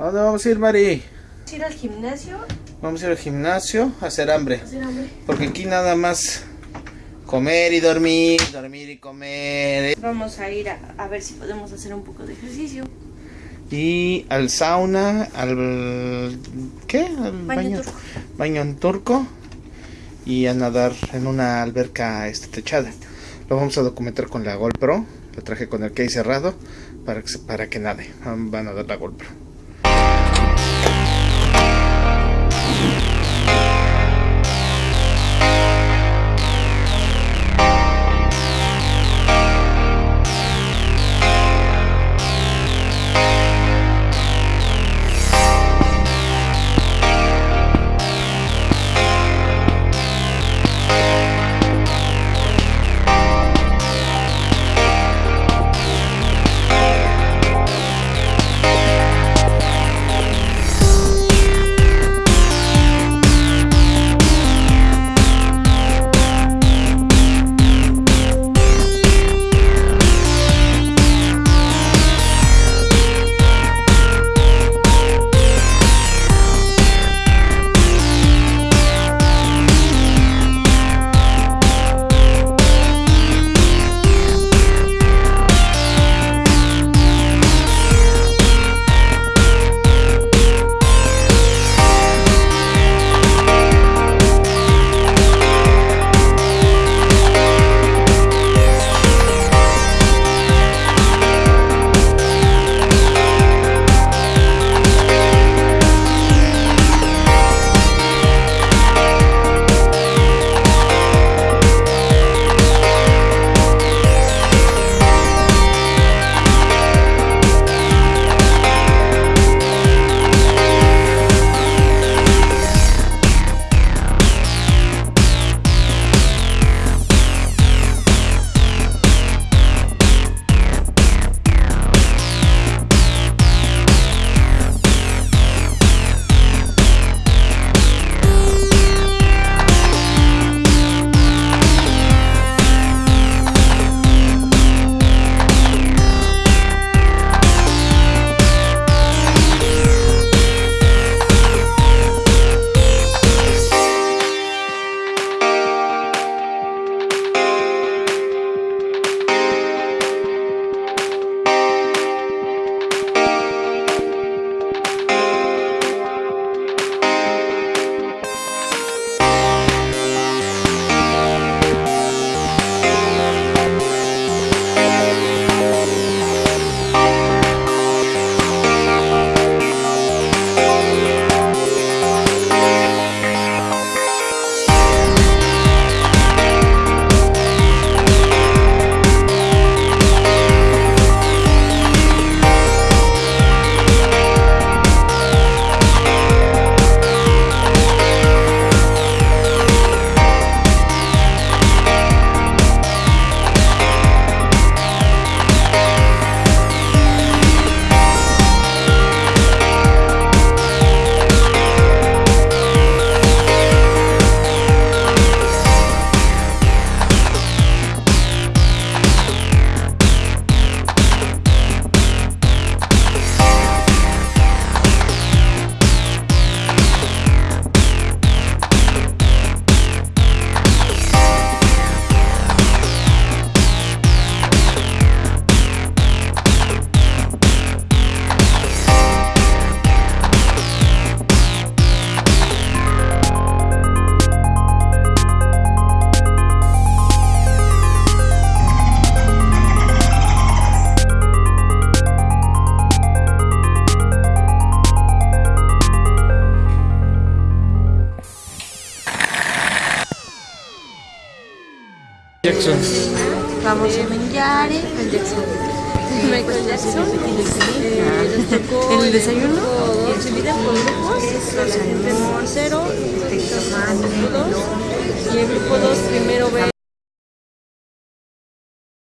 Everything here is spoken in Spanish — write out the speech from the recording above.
¿A dónde vamos a ir, Mari? Vamos a ir al gimnasio. Vamos a ir al gimnasio a hacer hambre. a hacer hambre. Porque aquí nada más comer y dormir, dormir y comer. Vamos a ir a, a ver si podemos hacer un poco de ejercicio. Y al sauna, al... ¿qué? Al Baño turco. Baño en turco. Y a nadar en una alberca este, techada. Lo vamos a documentar con la GoPro. Lo traje con el case cerrado para que, para que nade. Van a dar la GoPro. Jackson. Vamos a Menjare, el Jackson. Michael Jackson. Eh, el desayuno. Se divide por grupos. El grupo 0, el grupo 2. Y el grupo 2 primero ve